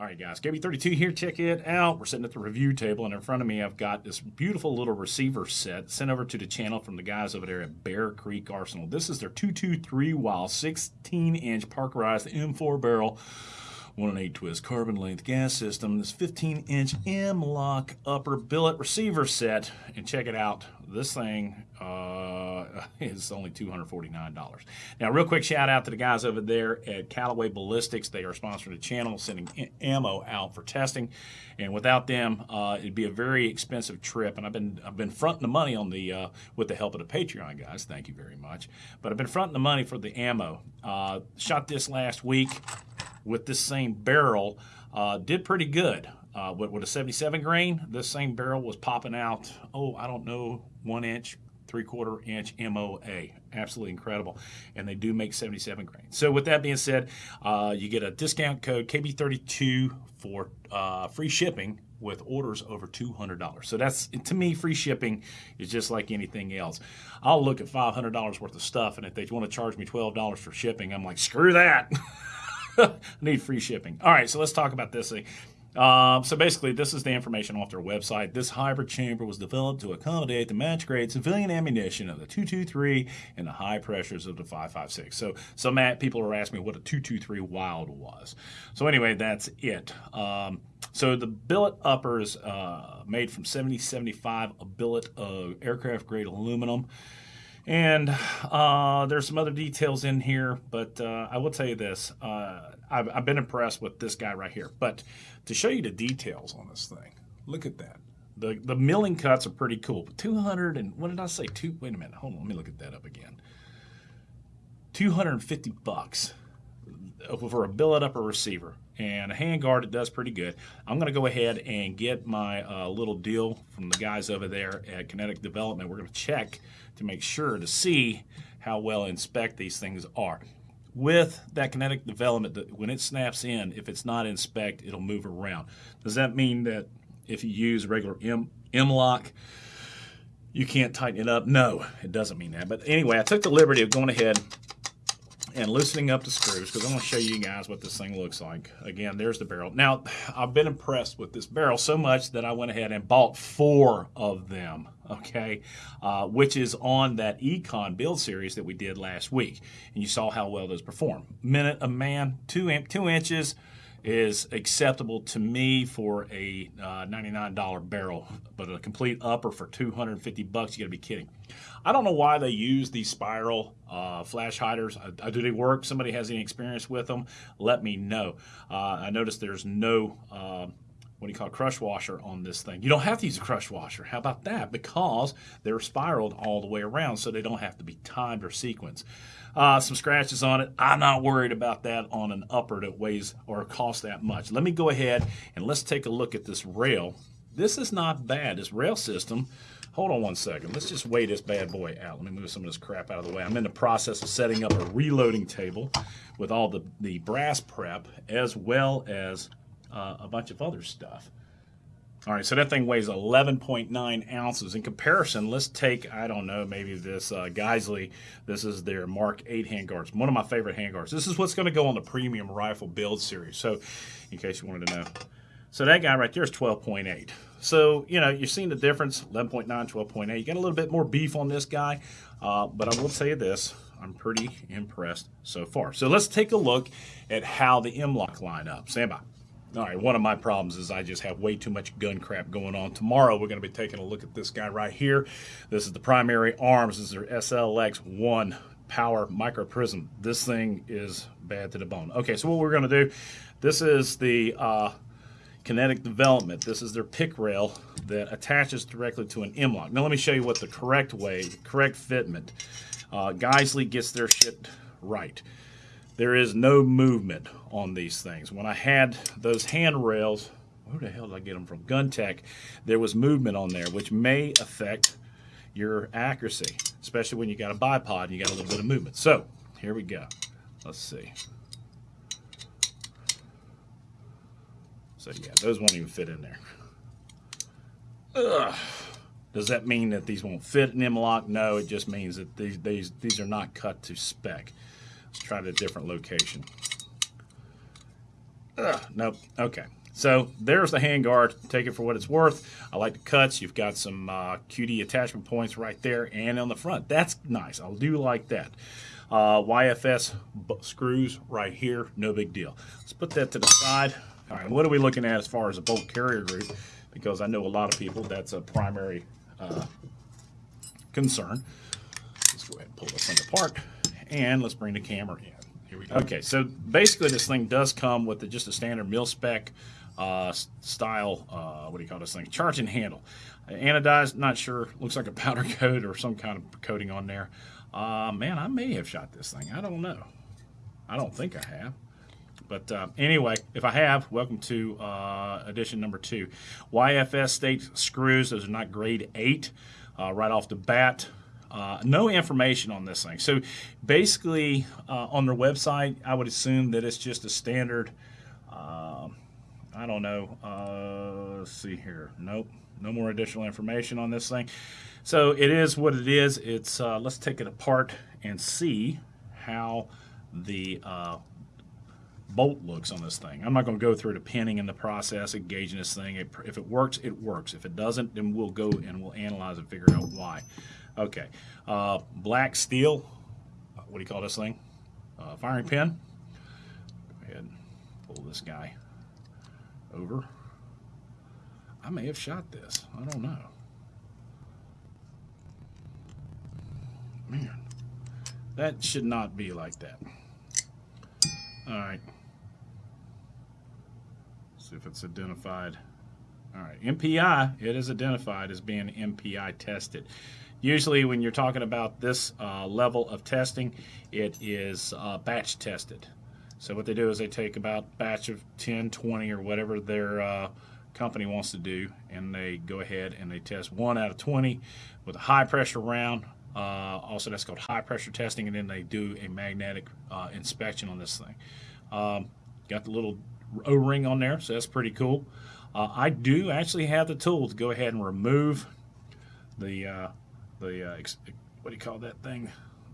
All right, guys, KB32 here. Check it out. We're sitting at the review table, and in front of me, I've got this beautiful little receiver set sent over to the channel from the guys over there at Bear Creek Arsenal. This is their 223 Wylde 16 inch Parkerized M4 barrel one and eight twist carbon length gas system. This 15 inch M-LOK upper billet receiver set. And check it out. This thing uh, is only $249. Now, real quick shout out to the guys over there at Callaway Ballistics. They are sponsoring the channel, sending ammo out for testing. And without them, uh, it'd be a very expensive trip. And I've been I've been fronting the money on the uh, with the help of the Patreon guys. Thank you very much. But I've been fronting the money for the ammo. Uh, shot this last week with this same barrel uh, did pretty good. Uh, with, with, a 77 grain, this same barrel was popping out, oh, I don't know, one inch, three quarter inch MOA. Absolutely incredible. And they do make 77 grain. So, with that being said, uh, you get a discount code KB32 for uh, free shipping with orders over $200. So that's to me free shipping is just like anything else. I'll look at $500 worth of stuff and if they want to charge me $12 for shipping, I'm like, screw that. I need free shipping. All right, so let's talk about this thing. Um, so basically, this is the information off their website. This hybrid chamber was developed to accommodate the match grade civilian ammunition of the 223 and the high pressures of the 556. So some people are asking me what a 223 Wylde was. So anyway, that's it. Um, so the billet upper is uh, made from 7075, a billet of aircraft grade aluminum. And uh, there's some other details in here, but uh, I will tell you this. Uh, I've, I've, been impressed with this guy right here. But to show you the details on this thing, look at that. The, the milling cuts are pretty cool. But 200 and, what did I say? Two, wait a minute. Hold on. Let me look at that up again. 250 bucks for a billet upper receiver and a handguard it does pretty good. I'm going to go ahead and get my uh, little deal from the guys over there at Kinetic Development. We're going to check to make sure to see how well inspect these things are. With that kinetic development, when it snaps in, if it's not inspect, it'll move around. Does that mean that if you use regular M, M-LOK, you can't tighten it up? No, it doesn't mean that. But anyway, I took the liberty of going ahead and loosening up the screws because I'm going to show you guys what this thing looks like. Again, there's the barrel. Now, I've been impressed with this barrel so much that I went ahead and bought four of them, okay, uh, which is on that Econ build series that we did last week. And you saw how well those perform. Minute a man, two, two inches, is acceptable to me for a uh, $99 barrel, but a complete upper for 250 bucks, you gotta be kidding. I don't know why they use these spiral uh, flash hiders. Do they work? Somebody has any experience with them? Let me know. Uh, I noticed there's no uh, what do you call it, crush washer on this thing. You don't have to use a crush washer. How about that? Because they're spiraled all the way around, so they don't have to be timed or sequenced. Uh, some scratches on it. I'm not worried about that on an upper that weighs or costs that much. Let me go ahead and let's take a look at this rail. This is not bad. This rail system, hold on one second. Let's just weigh this bad boy out. Let me move some of this crap out of the way. I'm in the process of setting up a reloading table with all the, the brass prep as well as uh, a bunch of other stuff. All right, so that thing weighs 11.9 ounces. In comparison, let's take, I don't know, maybe this uh, Geissele. This is their Mark 8 handguards, one of my favorite handguards. This is what's going to go on the premium rifle build series. So, in case you wanted to know. So that guy right there is 12.8. So, you know, you're seeing the difference, 11.9, 12.8. You got a little bit more beef on this guy, uh, but I will tell you this, I'm pretty impressed so far. So let's take a look at how the M-LOK line up. Stand by. All right, one of my problems is I just have way too much gun crap going on. Tomorrow we're going to be taking a look at this guy right here. This is the primary arms. This is their SLX-1 power micro prism. This thing is bad to the bone. Okay, so what we're going to do, this is the uh, kinetic development. This is their pick rail that attaches directly to an M-LOK. Now let me show you what the correct way, correct fitment. Uh, Geissele gets their shit right there is no movement on these things. When I had those handrails, where the hell did I get them from? Gun Tech, there was movement on there, which may affect your accuracy, especially when you got a bipod and you got a little bit of movement. So, here we go. Let's see. So yeah, those won't even fit in there. Ugh. Does that mean that these won't fit in M-LOK? No, it just means that these, these, these are not cut to spec. Let's try it a different location. Ugh, nope. Okay. So there's the handguard. Take it for what it's worth. I like the cuts. You've got some uh, QD attachment points right there and on the front. That's nice. I do like that. Uh, YFS screws right here. No big deal. Let's put that to the side. All right, what are we looking at as far as a bolt carrier group? Because I know a lot of people, that's a primary uh, concern. Let's go ahead and pull this thing apart. And let's bring the camera in. Here we go. Okay, so basically this thing does come with the, just a standard mil spec uh, style, uh, what do you call this thing? Charging handle. Anodized, not sure. Looks like a powder coat or some kind of coating on there. Uh, man, I may have shot this thing. I don't know. I don't think I have. But uh, anyway, if I have, welcome to uh, edition number two. YFS state screws, those are not grade 8 uh, right off the bat. Uh, no information on this thing. So basically, uh, on their website, I would assume that it's just a standard, um, I don't know, uh, let's see here. Nope, no more additional information on this thing. So it is what it is. It's Let's take it apart and see how the bolt looks on this thing. I'm not going to go through the pinning and the process of gauging this thing. If it works, it works. If it doesn't, then we'll go and we'll analyze and figure out why. Okay, uh, black steel, what do you call this thing? Uh, firing pin. Go ahead pull this guy over. I may have shot this. I don't know. Man, that should not be like that. All right see if it's identified. All right, MPI, it is identified as being MPI tested. Usually when you're talking about this uh, level of testing, it is uh, batch tested. So what they do is they take about batch of 10, 20 or whatever their uh, company wants to do and they go ahead and they test one out of 20 with a high pressure round. Uh, also that's called high pressure testing and then they do a magnetic uh, inspection on this thing. Um, got the little O-ring on there, so that's pretty cool. Uh, I do actually have the tool to go ahead and remove the the uh, what do you call that thing?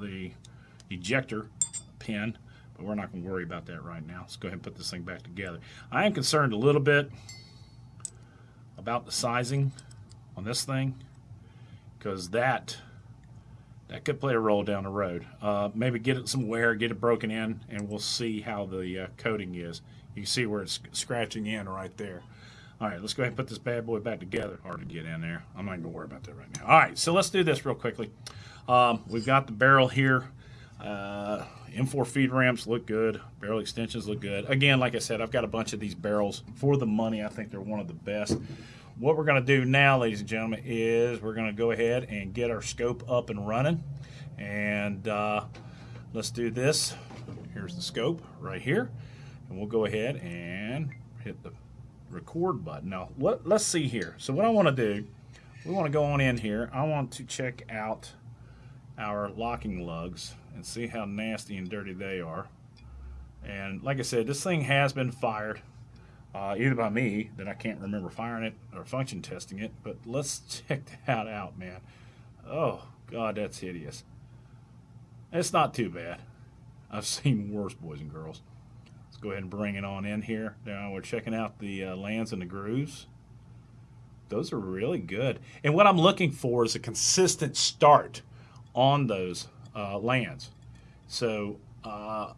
The ejector pin, but we're not going to worry about that right now. Let's go ahead and put this thing back together. I am concerned a little bit about the sizing on this thing because that that could play a role down the road. Uh, maybe get it some wear, get it broken in, and we'll see how the uh, coating is. You see where it's scratching in right there. All right, let's go ahead and put this bad boy back together. Hard to get in there. I'm not going to worry about that right now. All right, so let's do this real quickly. Um, we've got the barrel here. Uh, M4 feed ramps look good. Barrel extensions look good. Again, like I said, I've got a bunch of these barrels. For the money, I think they're one of the best. What we're going to do now, ladies and gentlemen, is we're going to go ahead and get our scope up and running. And uh, let's do this. Here's the scope right here and we'll go ahead and hit the record button. Now, let, let's see here. So what I want to do, we want to go on in here. I want to check out our locking lugs and see how nasty and dirty they are. And like I said, this thing has been fired, uh, either by me, that I can't remember firing it, or function testing it, but let's check that out, man. Oh, God, that's hideous. It's not too bad. I've seen worse, boys and girls go ahead and bring it on in here. Now we're checking out the uh, lands and the grooves. Those are really good. And what I'm looking for is a consistent start on those uh, lands. So uh,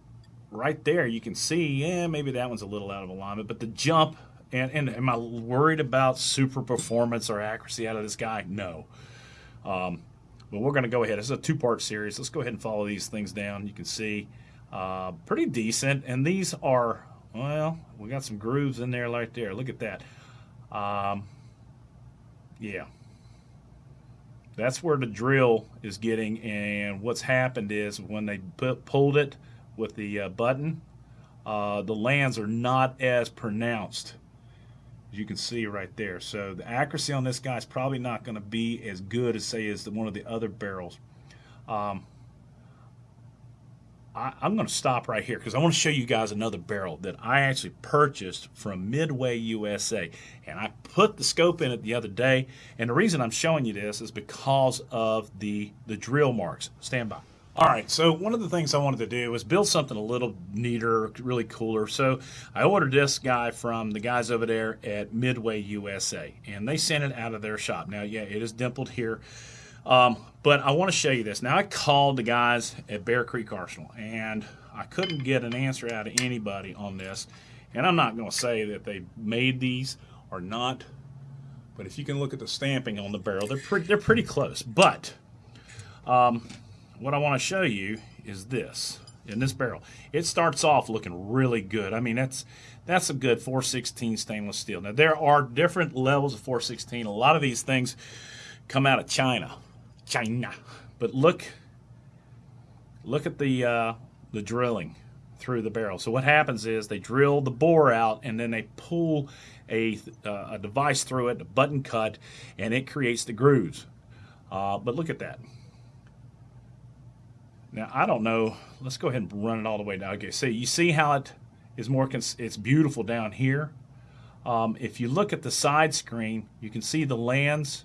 right there you can see, yeah, maybe that one's a little out of alignment, but the jump, and, and am I worried about super performance or accuracy out of this guy? No. Um, but we're going to go ahead. It's a two-part series. Let's go ahead and follow these things down. You can see uh, pretty decent. And these are, well, we got some grooves in there right there. Look at that. Um, yeah. That's where the drill is getting. And what's happened is when they put, pulled it with the uh, button, uh, the lands are not as pronounced as you can see right there. So the accuracy on this guy is probably not going to be as good as say as the, one of the other barrels. Um, I, am going to stop right here because I want to show you guys another barrel that I actually purchased from Midway USA. And I put the scope in it the other day. And the reason I'm showing you this is because of the, the drill marks. Stand by. All right, so one of the things I wanted to do was build something a little neater, really cooler. So I ordered this guy from the guys over there at Midway USA, and they sent it out of their shop. Now, yeah, it is dimpled here, um, but I want to show you this. Now, I called the guys at Bear Creek Arsenal, and I couldn't get an answer out of anybody on this. And I'm not going to say that they made these or not, but if you can look at the stamping on the barrel, they're pretty, they're pretty close. But um, what I want to show you is this in this barrel. It starts off looking really good. I mean, that's that's a good 416 stainless steel. Now there are different levels of 416. A lot of these things come out of China, China. But look, look at the uh, the drilling through the barrel. So what happens is they drill the bore out and then they pull a, uh, a device through it, a button cut, and it creates the grooves. Uh, but look at that. Now, I don't know. Let's go ahead and run it all the way down. Okay, so you see how it is more, it's beautiful down here. Um, if you look at the side screen, you can see the lands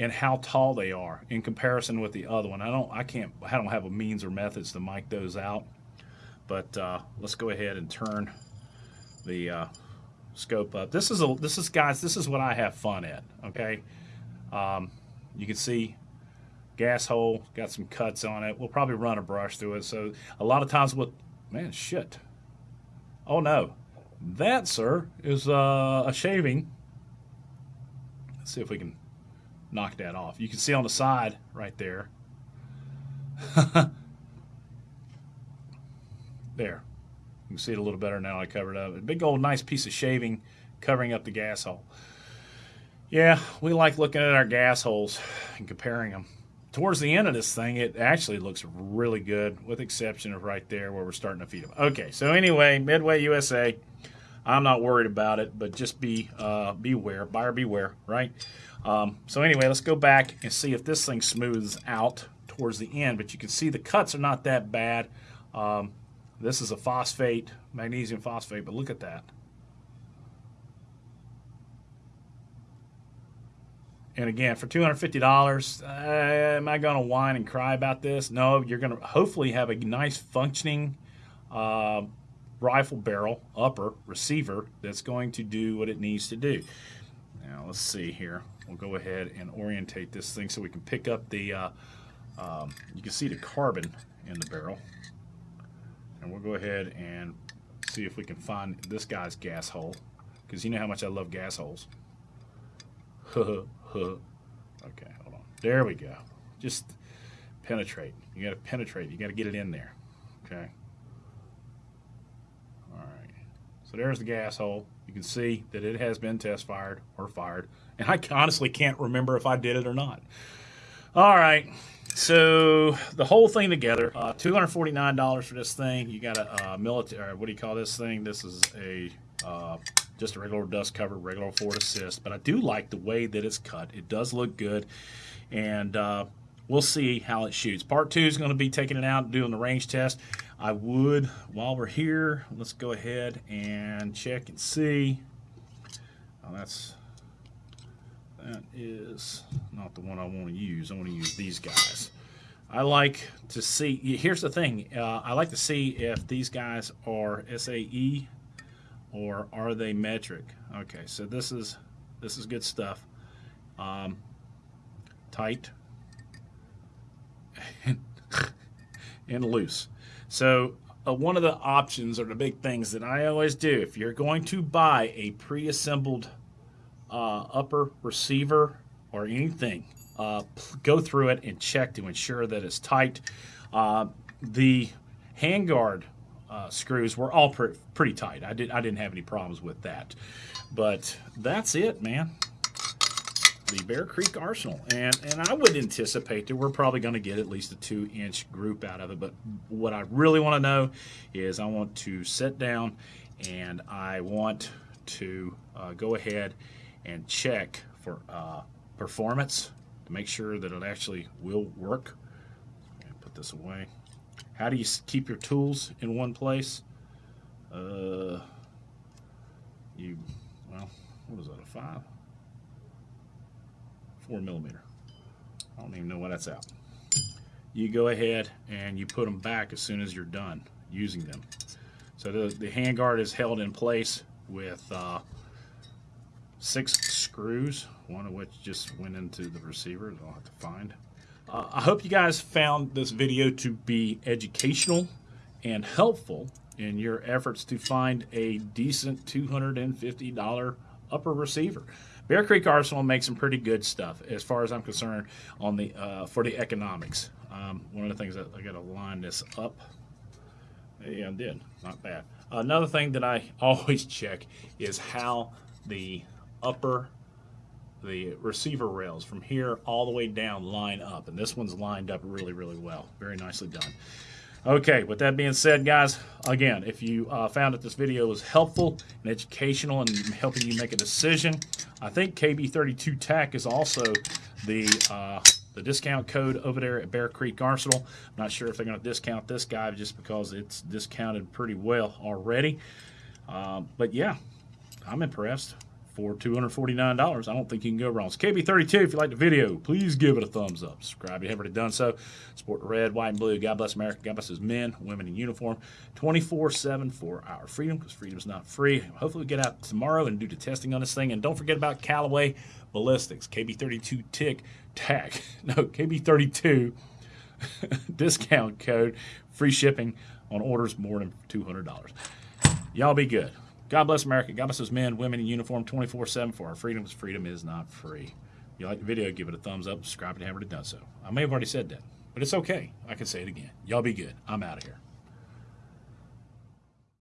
and how tall they are in comparison with the other one. I don't, I can't, I don't have a means or methods to mic those out. But uh, let's go ahead and turn the uh, scope up. This is a, this is guys, this is what I have fun at. Okay, um, you can see gas hole, got some cuts on it. We'll probably run a brush through it. So a lot of times with, man, shit. Oh no, that, sir, is uh, a shaving. Let's see if we can knock that off. You can see on the side right there. there. You can see it a little better now I covered up. A big old nice piece of shaving covering up the gas hole. Yeah, we like looking at our gas holes and comparing them towards the end of this thing, it actually looks really good, with exception of right there where we're starting to feed them. Okay, so anyway, Midway USA, I'm not worried about it, but just be uh, beware, buyer beware, right? Um, so anyway, let's go back and see if this thing smooths out towards the end. But you can see the cuts are not that bad. Um, this is a phosphate, magnesium phosphate, but look at that. And again, for $250, uh, am I going to whine and cry about this? No, you're going to hopefully have a nice functioning uh, rifle barrel upper receiver that's going to do what it needs to do. Now, let's see here. We'll go ahead and orientate this thing so we can pick up the, uh, um, you can see the carbon in the barrel. And we'll go ahead and see if we can find this guy's gas hole because you know how much I love gas holes. okay, hold on. There we go. Just penetrate. You got to penetrate. You got to get it in there. Okay. All right. So there's the gas hole. You can see that it has been test fired or fired. And I honestly can't remember if I did it or not. All right. So the whole thing together, uh, $249 for this thing. You got a uh, military, what do you call this thing? This is a uh, just a regular dust cover, regular Forward Assist. But I do like the way that it's cut. It does look good, and uh, we'll see how it shoots. Part two is going to be taking it out and doing the range test. I would, while we're here, let's go ahead and check and see. Oh, that's that is not the one I want to use. I want to use these guys. I like to see, here's the thing, uh, I like to see if these guys are SAE or are they metric? Okay, so this is this is good stuff. Um, tight and loose. So uh, one of the options or the big things that I always do if you're going to buy a pre-assembled uh, upper receiver or anything, uh, go through it and check to ensure that it's tight. Uh, the handguard uh, screws were all pre pretty tight. I did I didn't have any problems with that. But that's it, man. The Bear Creek Arsenal, and and I would anticipate that we're probably going to get at least a two inch group out of it. But what I really want to know is I want to sit down and I want to uh, go ahead and check for uh, performance to make sure that it actually will work. Put this away. How do you keep your tools in one place? Uh, you, well, what is that, a five? Four millimeter. I don't even know why that's out. you go ahead and you put them back as soon as you're done using them. So the, the handguard is held in place with uh, six screws, one of which just went into the receiver. I'll have to find. Uh, I hope you guys found this video to be educational and helpful in your efforts to find a decent $250 upper receiver. Bear Creek Arsenal makes some pretty good stuff, as far as I'm concerned, on the uh, for the economics. Um, one of the things that I got to line this up. Yeah, I did. Not bad. Another thing that I always check is how the upper the receiver rails from here all the way down line up and this one's lined up really really well very nicely done okay with that being said guys again if you uh, found that this video was helpful and educational and helping you make a decision i think kb32 tac is also the uh, the discount code over there at bear creek arsenal. I'm not sure if they're going to discount this guy just because it's discounted pretty well already. Um, but yeah i'm impressed for $249. I don't think you can go wrong. It's KB32. If you like the video, please give it a thumbs up. Subscribe if you haven't already done so. Support the red, white, and blue. God bless America. God bless his men, women in uniform 24 7 for our freedom because freedom is not free. Hopefully, we get out tomorrow and do the testing on this thing. And don't forget about Callaway Ballistics, KB32 tick tac. No, KB32 discount code, free shipping on orders more than $200. Y'all be good. God bless America. God bless those men, women in uniform 24 7 for our freedom because freedom is not free. If you like the video, give it a thumbs up, subscribe if you haven't already done so. I may have already said that, but it's okay. I can say it again. Y'all be good. I'm out of here.